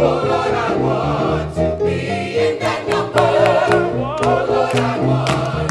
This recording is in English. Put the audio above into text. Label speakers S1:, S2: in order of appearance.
S1: Oh Lord, I want to be in that number. Oh Lord, I want.